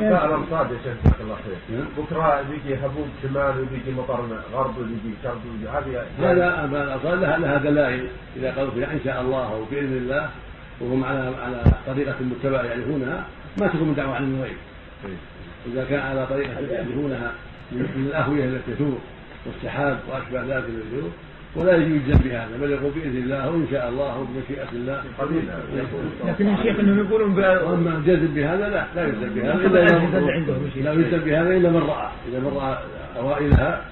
لا الامصاد يا شيخ جزاك الله خير. بكرة بيجي هبوب شمال وبيجي مطر غرب وبيجي شرق وبيجي هذه هذا الامصاد لها لها دلائل اذا قالوا فيها إن شاء الله أو باذن الله وهم على على طريقة متبعة يعرفونها ما تكون من دعوة عن الغيب. إذا كان على طريقة يعرفونها من الأهوية التي تثور والسحاب وأشبه ذلك من الجنوب ولا يجوز بهذا بل يقول بإذن الله وإن شاء الله وبمشيئه الله. لكن يا شيخ انهم يقولون وأما الجزم بهذا لا لا يلزم بهذا إلا لا يلزم بهذا إلا من رأى إذا من رأى أوائلها.